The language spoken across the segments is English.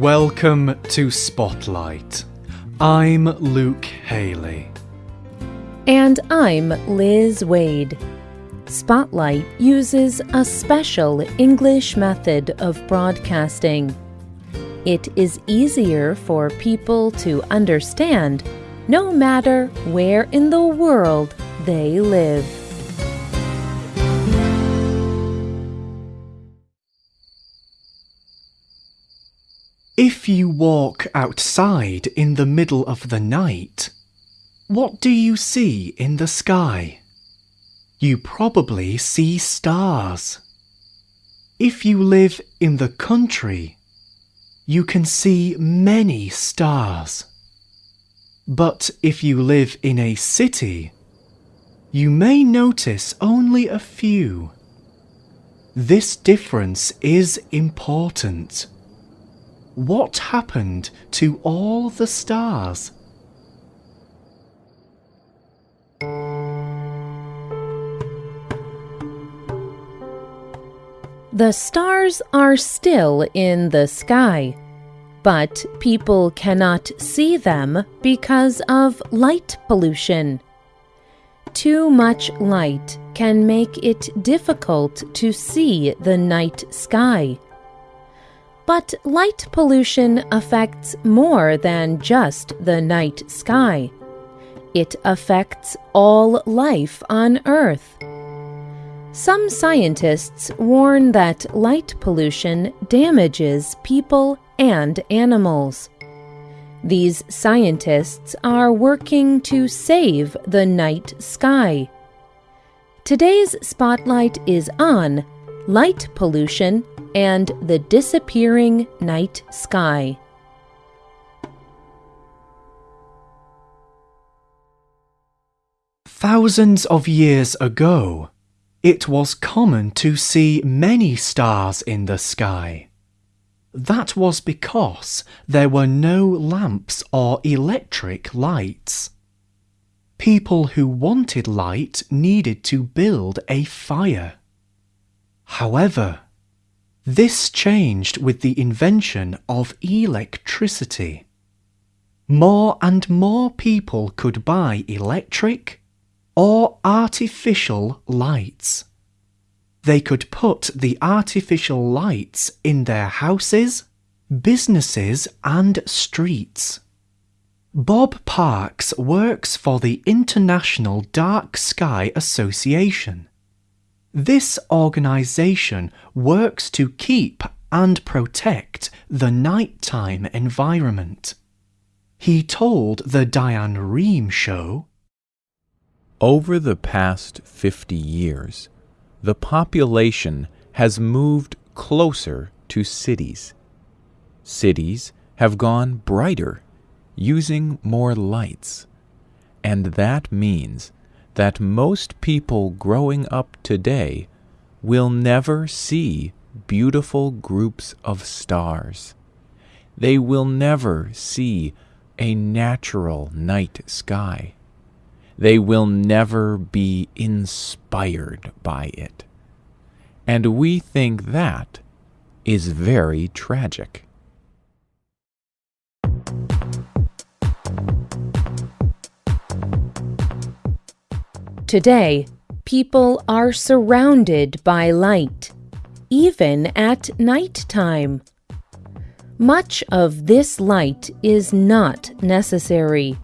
Welcome to Spotlight. I'm Luke Haley. And I'm Liz Waid. Spotlight uses a special English method of broadcasting. It is easier for people to understand no matter where in the world they live. If you walk outside in the middle of the night, what do you see in the sky? You probably see stars. If you live in the country, you can see many stars. But if you live in a city, you may notice only a few. This difference is important. What happened to all the stars? The stars are still in the sky, but people cannot see them because of light pollution. Too much light can make it difficult to see the night sky. But light pollution affects more than just the night sky. It affects all life on Earth. Some scientists warn that light pollution damages people and animals. These scientists are working to save the night sky. Today's spotlight is on light pollution and the disappearing night sky. Thousands of years ago, it was common to see many stars in the sky. That was because there were no lamps or electric lights. People who wanted light needed to build a fire. However, this changed with the invention of electricity. More and more people could buy electric or artificial lights. They could put the artificial lights in their houses, businesses and streets. Bob Parks works for the International Dark Sky Association. This organisation works to keep and protect the nighttime environment. He told the Diane Rehm show Over the past 50 years, the population has moved closer to cities. Cities have gone brighter, using more lights. And that means that most people growing up today will never see beautiful groups of stars. They will never see a natural night sky. They will never be inspired by it. And we think that is very tragic. Today, people are surrounded by light, even at night time. Much of this light is not necessary,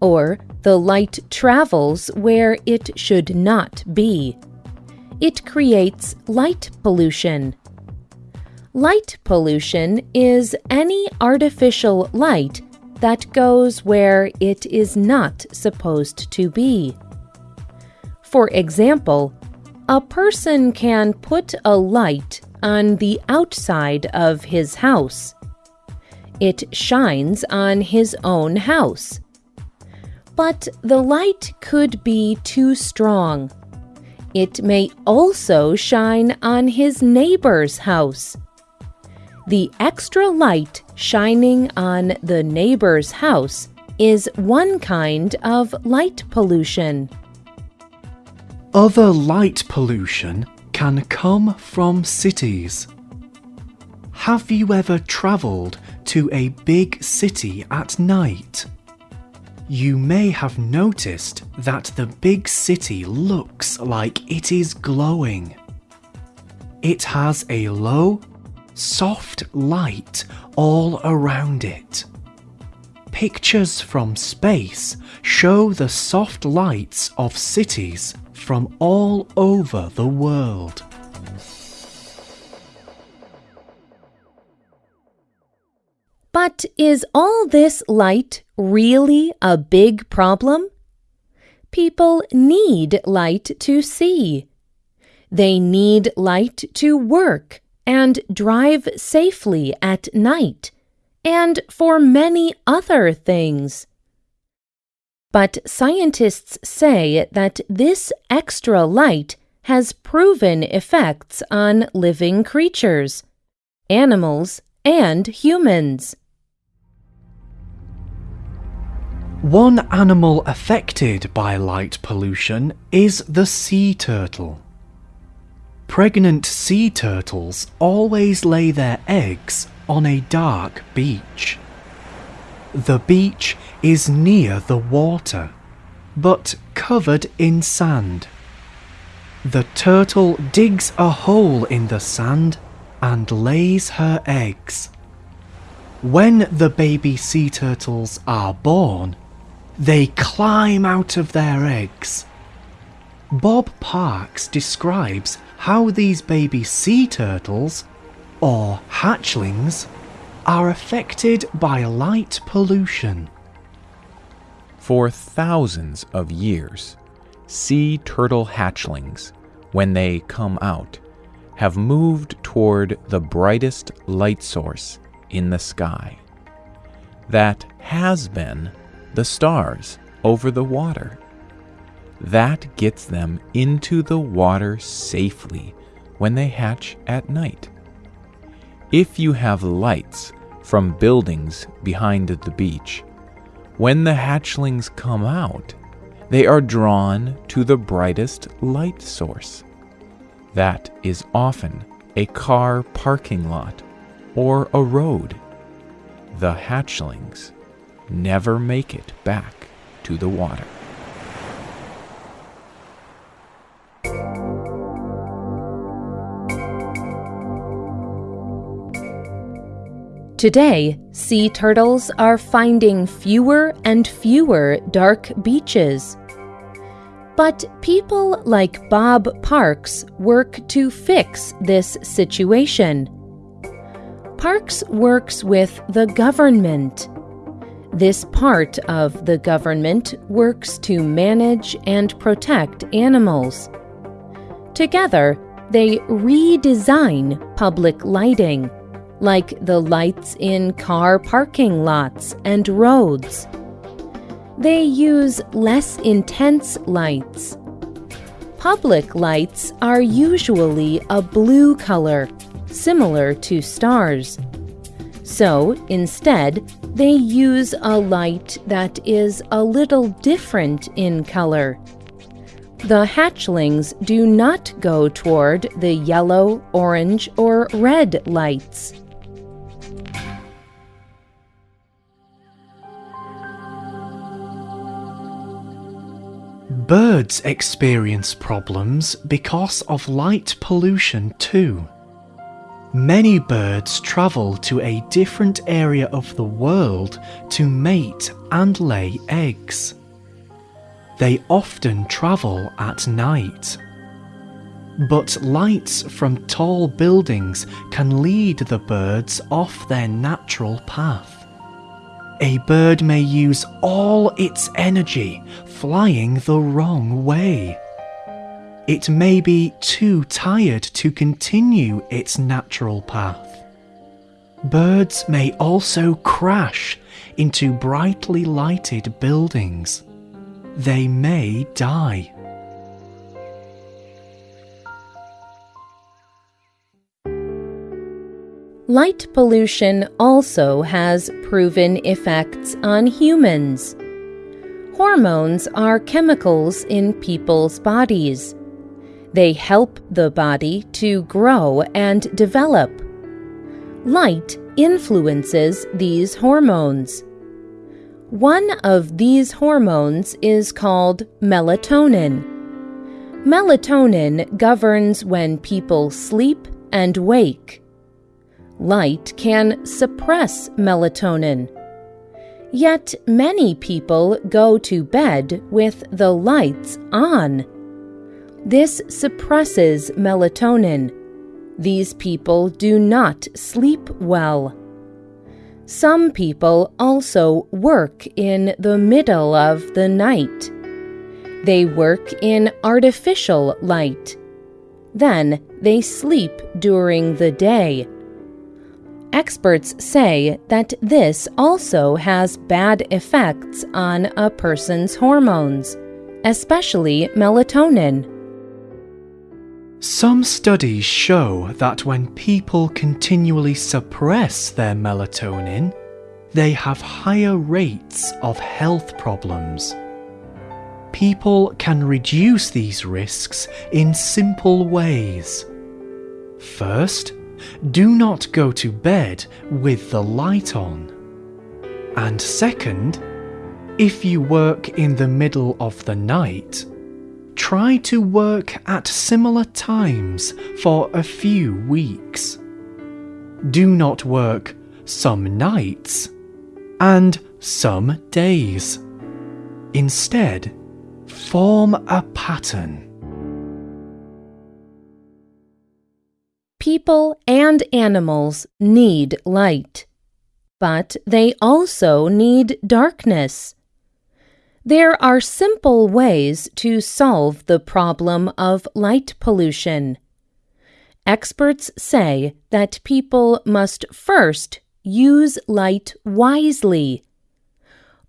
or the light travels where it should not be. It creates light pollution. Light pollution is any artificial light that goes where it is not supposed to be. For example, a person can put a light on the outside of his house. It shines on his own house. But the light could be too strong. It may also shine on his neighbor's house. The extra light shining on the neighbor's house is one kind of light pollution. Other light pollution can come from cities. Have you ever travelled to a big city at night? You may have noticed that the big city looks like it is glowing. It has a low, soft light all around it. Pictures from space show the soft lights of cities from all over the world. But is all this light really a big problem? People need light to see. They need light to work and drive safely at night, and for many other things. But scientists say that this extra light has proven effects on living creatures, animals, and humans. One animal affected by light pollution is the sea turtle. Pregnant sea turtles always lay their eggs on a dark beach. The beach is near the water, but covered in sand. The turtle digs a hole in the sand and lays her eggs. When the baby sea turtles are born, they climb out of their eggs. Bob Parks describes how these baby sea turtles, or hatchlings, are affected by light pollution. For thousands of years, sea turtle hatchlings, when they come out, have moved toward the brightest light source in the sky. That has been the stars over the water. That gets them into the water safely when they hatch at night. If you have lights from buildings behind the beach, when the hatchlings come out, they are drawn to the brightest light source. That is often a car parking lot or a road. The hatchlings never make it back to the water. Today, sea turtles are finding fewer and fewer dark beaches. But people like Bob Parks work to fix this situation. Parks works with the government. This part of the government works to manage and protect animals. Together, they redesign public lighting like the lights in car parking lots and roads. They use less intense lights. Public lights are usually a blue color, similar to stars. So, instead, they use a light that is a little different in color. The hatchlings do not go toward the yellow, orange, or red lights. Birds experience problems because of light pollution too. Many birds travel to a different area of the world to mate and lay eggs. They often travel at night. But lights from tall buildings can lead the birds off their natural path a bird may use all its energy flying the wrong way. It may be too tired to continue its natural path. Birds may also crash into brightly lighted buildings. They may die. Light pollution also has proven effects on humans. Hormones are chemicals in people's bodies. They help the body to grow and develop. Light influences these hormones. One of these hormones is called melatonin. Melatonin governs when people sleep and wake. Light can suppress melatonin. Yet many people go to bed with the lights on. This suppresses melatonin. These people do not sleep well. Some people also work in the middle of the night. They work in artificial light. Then they sleep during the day. Experts say that this also has bad effects on a person's hormones, especially melatonin. Some studies show that when people continually suppress their melatonin, they have higher rates of health problems. People can reduce these risks in simple ways. First, do not go to bed with the light on. And second, if you work in the middle of the night, try to work at similar times for a few weeks. Do not work some nights and some days. Instead, form a pattern. People and animals need light, but they also need darkness. There are simple ways to solve the problem of light pollution. Experts say that people must first use light wisely.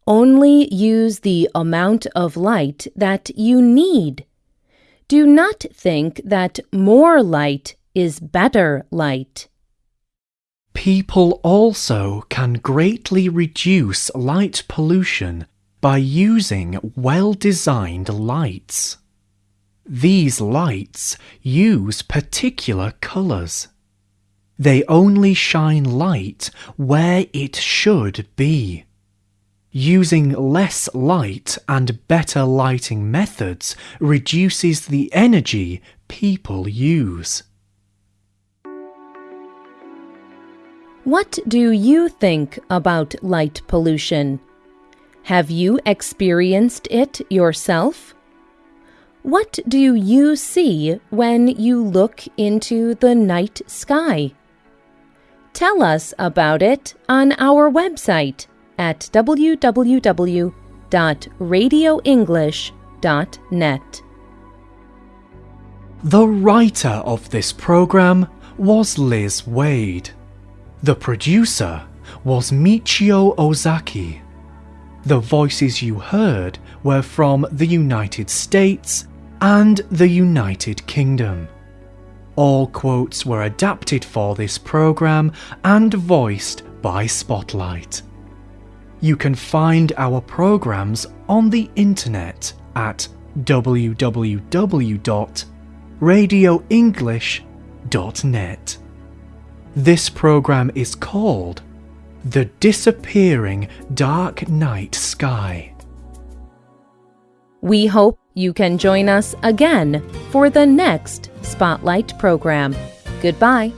Only use the amount of light that you need. Do not think that more light is better light. People also can greatly reduce light pollution by using well designed lights. These lights use particular colours. They only shine light where it should be. Using less light and better lighting methods reduces the energy people use. What do you think about light pollution? Have you experienced it yourself? What do you see when you look into the night sky? Tell us about it on our website at www.radioenglish.net. The writer of this program was Liz Waid. The producer was Michio Ozaki. The voices you heard were from the United States and the United Kingdom. All quotes were adapted for this program and voiced by Spotlight. You can find our programs on the internet at www.radioenglish.net. This program is called the Disappearing Dark Night Sky. We hope you can join us again for the next Spotlight program. Goodbye.